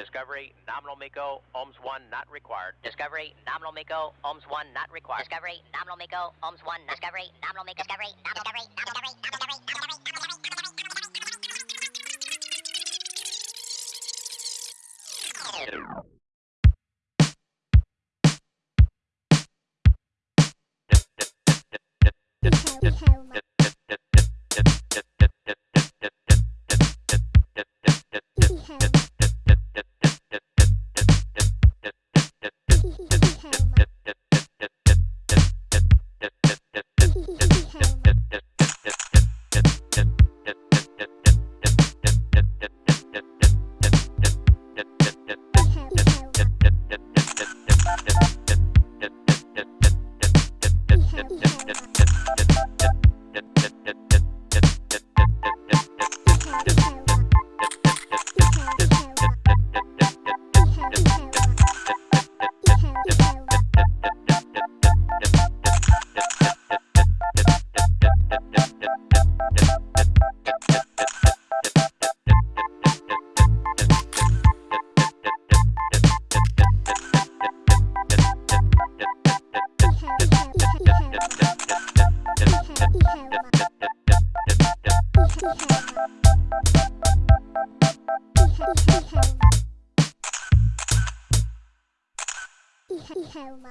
Discovery, nominal MECO, OMS 1 not required. Discovery, nominal MECO, OMS 1 not required. Discovery, nominal MECO, OMS 1, Discovery, nominal MECO, Discovery, nominal Discovery, nominal Discovery, nominal Discovery, nominal dip, dip. อีเฮลมา